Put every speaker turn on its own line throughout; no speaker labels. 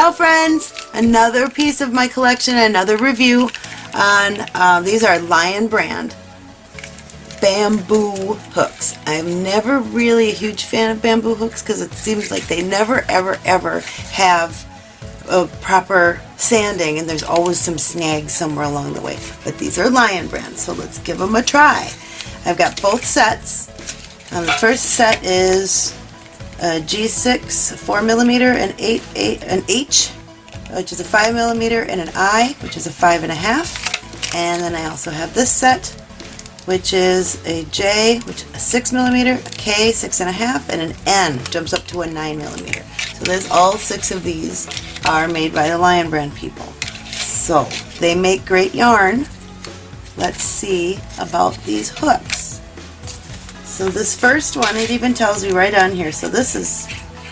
Ciao friends! Another piece of my collection, another review on, uh, these are Lion brand bamboo hooks. I'm never really a huge fan of bamboo hooks because it seems like they never ever ever have a proper sanding and there's always some snags somewhere along the way. But these are Lion brand, so let's give them a try. I've got both sets. Um, the first set is a G6 4 millimeter and 8, 8 an H, which is a 5 millimeter, and an I, which is a five and and a half. And then I also have this set, which is a J, which is a 6 millimeter, a K, six and a half, and an N, jumps up to a 9 millimeter. So there's all six of these are made by the Lion Brand people. So they make great yarn. Let's see about these hooks. So this first one, it even tells you right on here. So this is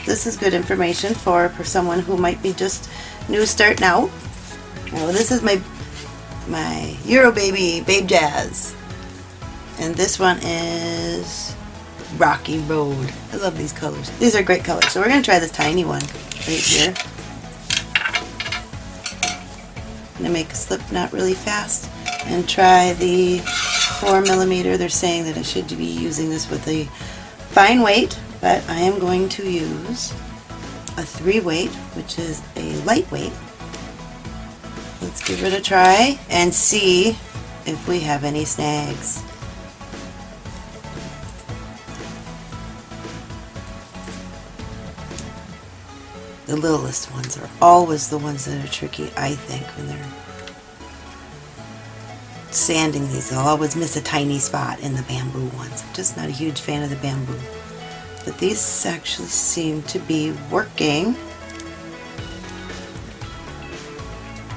this is good information for, for someone who might be just new starting out. Now this is my my Euro Baby Babe Jazz. And this one is Rocky Road. I love these colors. These are great colors. So we're going to try this tiny one right here. I'm going to make a slip knot really fast and try the 4 millimeter. They're saying that I should be using this with a fine weight, but I am going to use a 3 weight, which is a lightweight. Let's give it a try and see if we have any snags. The littlest ones are always the ones that are tricky, I think, when they're sanding these. I'll always miss a tiny spot in the bamboo ones. I'm just not a huge fan of the bamboo. But these actually seem to be working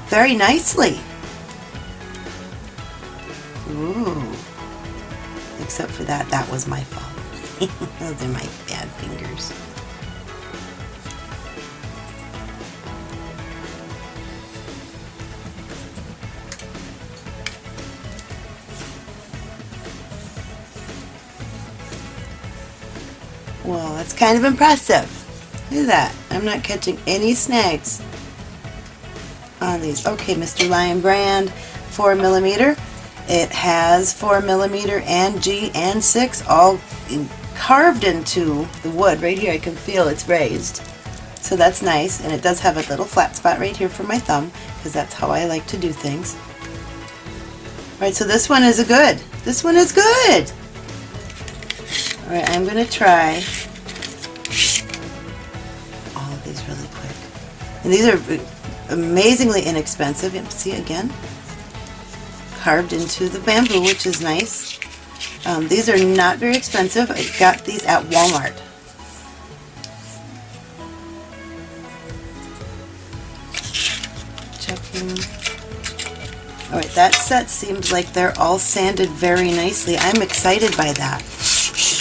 very nicely. Ooh. Except for that, that was my fault. Those are my bad fingers. Well, that's kind of impressive. Look at that. I'm not catching any snags on these. Okay, Mr. Lion brand, 4 millimeter. It has 4 millimeter and G and 6 all carved into the wood. Right here I can feel it's raised. So that's nice. And it does have a little flat spot right here for my thumb because that's how I like to do things. Alright, so this one is a good. This one is good. Alright, I'm going to try all of these really quick. And these are amazingly inexpensive. See again? Carved into the bamboo, which is nice. Um, these are not very expensive. I got these at Walmart. Checking. Alright, that set seems like they're all sanded very nicely. I'm excited by that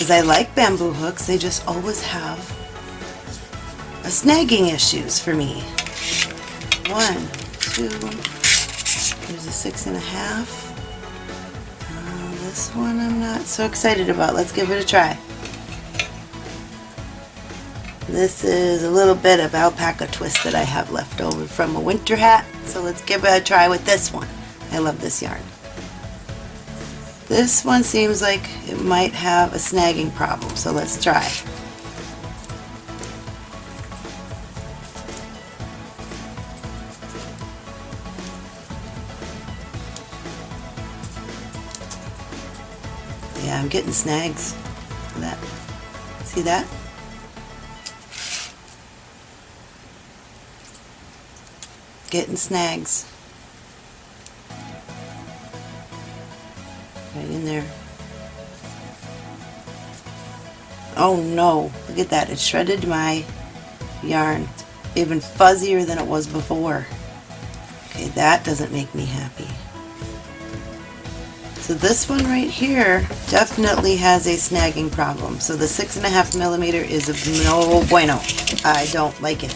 because I like bamboo hooks, they just always have a snagging issues for me. One, two, there's a six and a half. Uh, this one I'm not so excited about. Let's give it a try. This is a little bit of alpaca twist that I have left over from a winter hat. So let's give it a try with this one. I love this yarn. This one seems like it might have a snagging problem, so let's try. Yeah, I'm getting snags. That. See that? Getting snags. Right in there. Oh no, look at that, it shredded my yarn. Even fuzzier than it was before. Okay, that doesn't make me happy. So this one right here definitely has a snagging problem. So the six and a half millimeter is no bueno. I don't like it.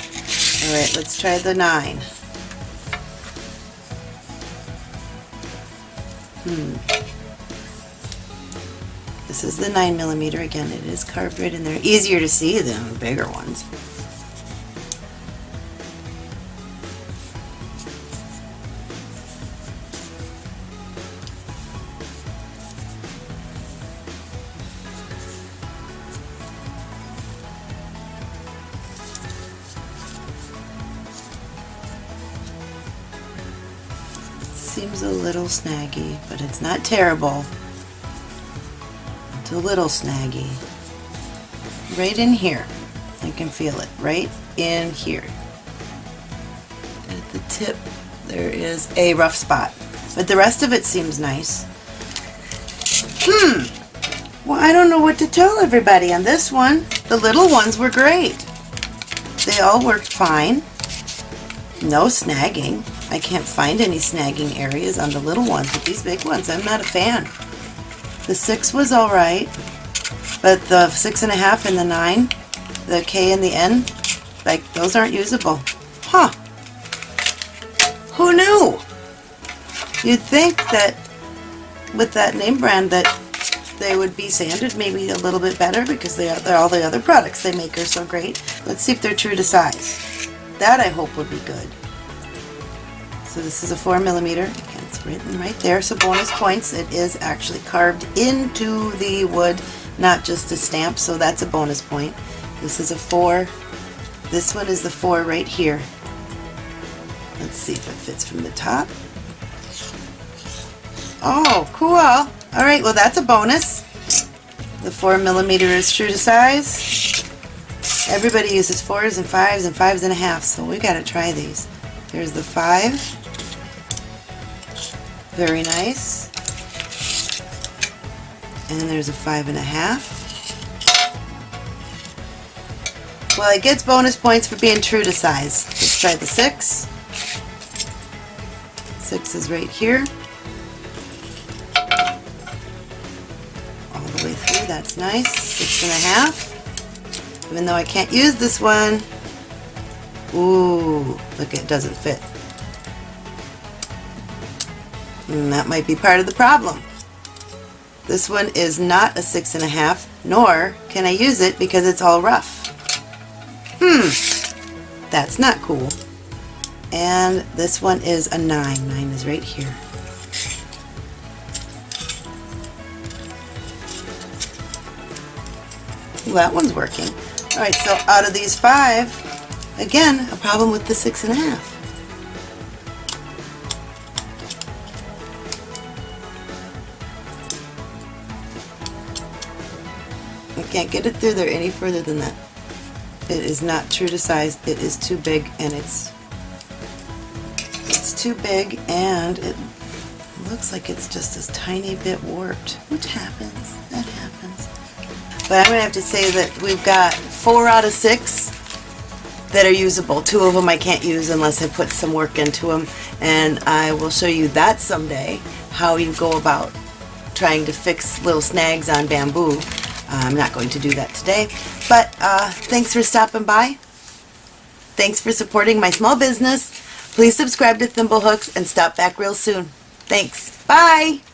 Alright, let's try the nine. Hmm. This is the 9 millimeter. Again, it is carved right in there. Easier to see than the bigger ones. seems a little snaggy, but it's not terrible. It's a little snaggy. Right in here. I can feel it. Right in here. At the tip, there is a rough spot. But the rest of it seems nice. Hmm. Well, I don't know what to tell everybody on this one. The little ones were great. They all worked fine. No snagging. I can't find any snagging areas on the little ones, but these big ones, I'm not a fan. The six was alright, but the six and a half and the nine, the K and the N, like those aren't usable. Huh. Who knew? You'd think that with that name brand that they would be sanded maybe a little bit better because they are, all the other products they make are so great. Let's see if they're true to size. That I hope would be good. So this is a 4 millimeter. It's written right there. So bonus points. It is actually carved into the wood, not just a stamp. So that's a bonus point. This is a 4. This one is the 4 right here. Let's see if it fits from the top. Oh, cool. Alright, well that's a bonus. The 4 millimeter is true to size. Everybody uses 4s and 5s and 5s and a half, so we gotta try these. There's the 5. Very nice. And there's a 5 and a half. Well, it gets bonus points for being true to size. Let's try the 6. 6 is right here. All the way through. That's nice. Six and a half. Even though I can't use this one. Ooh, look, it doesn't fit. And that might be part of the problem. This one is not a six and a half, nor can I use it because it's all rough. Hmm, that's not cool. And this one is a nine. Nine is right here. that one's working. Alright, so out of these five, again, a problem with the six and a half. I can't get it through there any further than that. It is not true to size. It is too big and it's it's too big and it looks like it's just a tiny bit warped, which happens. That happens. But I'm going to have to say that we've got four out of six that are usable. Two of them I can't use unless I put some work into them. And I will show you that someday, how you go about trying to fix little snags on bamboo. Uh, I'm not going to do that today. But uh, thanks for stopping by. Thanks for supporting my small business. Please subscribe to Thimblehooks and stop back real soon. Thanks. Bye!